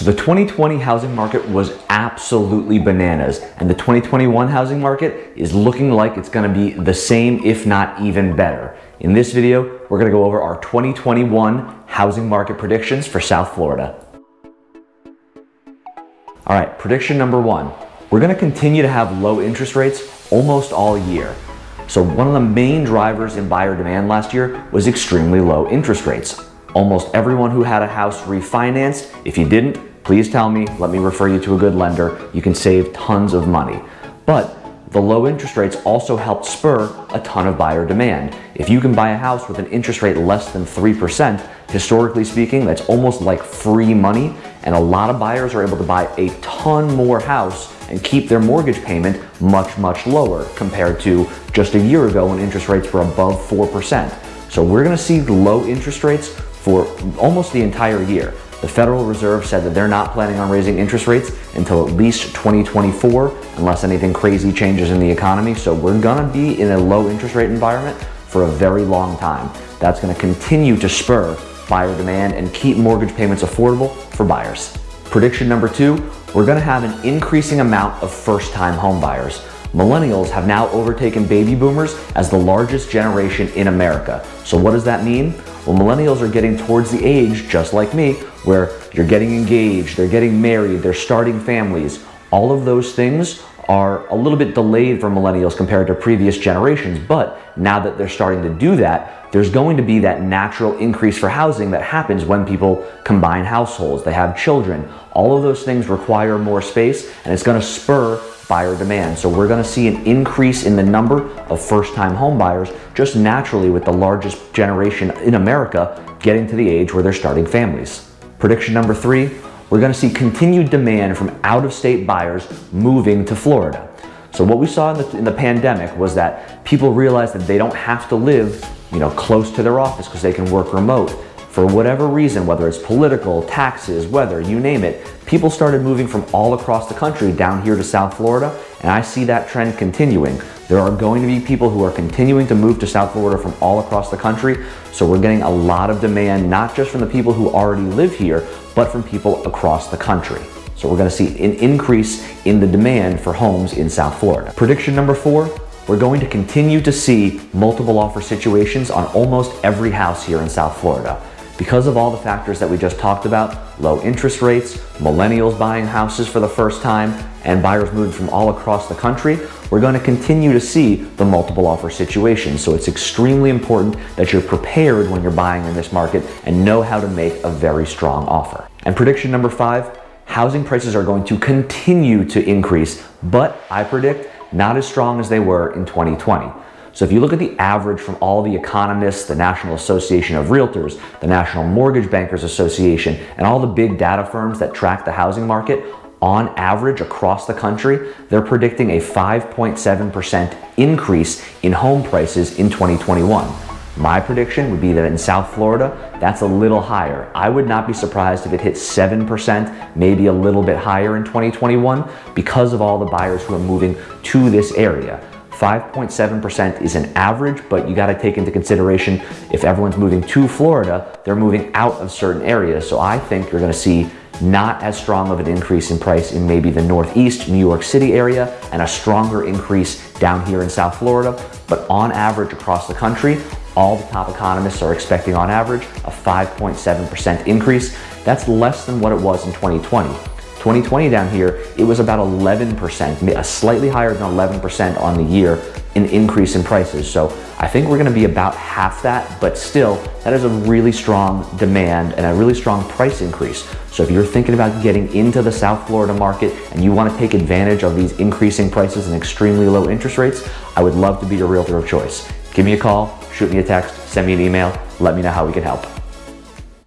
So the 2020 housing market was absolutely bananas and the 2021 housing market is looking like it's gonna be the same if not even better. In this video, we're gonna go over our 2021 housing market predictions for South Florida. All right, prediction number one. We're gonna continue to have low interest rates almost all year. So one of the main drivers in buyer demand last year was extremely low interest rates. Almost everyone who had a house refinanced, if you didn't, please tell me, let me refer you to a good lender. You can save tons of money. But the low interest rates also helped spur a ton of buyer demand. If you can buy a house with an interest rate less than 3%, historically speaking, that's almost like free money. And a lot of buyers are able to buy a ton more house and keep their mortgage payment much, much lower compared to just a year ago when interest rates were above 4%. So we're gonna see low interest rates for almost the entire year. The Federal Reserve said that they're not planning on raising interest rates until at least 2024, unless anything crazy changes in the economy. So we're gonna be in a low interest rate environment for a very long time. That's gonna continue to spur buyer demand and keep mortgage payments affordable for buyers. Prediction number two, we're gonna have an increasing amount of first-time home buyers. Millennials have now overtaken baby boomers as the largest generation in America. So what does that mean? Well, millennials are getting towards the age, just like me, where you're getting engaged, they're getting married, they're starting families. All of those things are a little bit delayed for millennials compared to previous generations, but now that they're starting to do that, there's going to be that natural increase for housing that happens when people combine households, they have children. All of those things require more space and it's gonna spur buyer demand. So we're gonna see an increase in the number of first-time home buyers just naturally with the largest generation in America getting to the age where they're starting families. Prediction number three, we're gonna see continued demand from out-of-state buyers moving to Florida. So what we saw in the, in the pandemic was that people realized that they don't have to live you know, close to their office because they can work remote for whatever reason, whether it's political, taxes, weather, you name it, people started moving from all across the country down here to South Florida, and I see that trend continuing. There are going to be people who are continuing to move to South Florida from all across the country, so we're getting a lot of demand, not just from the people who already live here, but from people across the country. So we're gonna see an increase in the demand for homes in South Florida. Prediction number four, we're going to continue to see multiple offer situations on almost every house here in South Florida. Because of all the factors that we just talked about, low interest rates, millennials buying houses for the first time, and buyers moving from all across the country, we're going to continue to see the multiple offer situation. So it's extremely important that you're prepared when you're buying in this market and know how to make a very strong offer. And prediction number five, housing prices are going to continue to increase, but I predict not as strong as they were in 2020. So if you look at the average from all the economists, the National Association of Realtors, the National Mortgage Bankers Association, and all the big data firms that track the housing market, on average across the country, they're predicting a 5.7% increase in home prices in 2021. My prediction would be that in South Florida, that's a little higher. I would not be surprised if it hit 7%, maybe a little bit higher in 2021 because of all the buyers who are moving to this area. 5.7% is an average, but you gotta take into consideration if everyone's moving to Florida, they're moving out of certain areas. So I think you're gonna see not as strong of an increase in price in maybe the Northeast, New York City area, and a stronger increase down here in South Florida. But on average across the country, all the top economists are expecting on average a 5.7% increase. That's less than what it was in 2020. 2020 down here, it was about 11%, a slightly higher than 11% on the year in increase in prices. So I think we're gonna be about half that, but still, that is a really strong demand and a really strong price increase. So if you're thinking about getting into the South Florida market and you wanna take advantage of these increasing prices and extremely low interest rates, I would love to be your realtor of choice. Give me a call, shoot me a text, send me an email, let me know how we can help.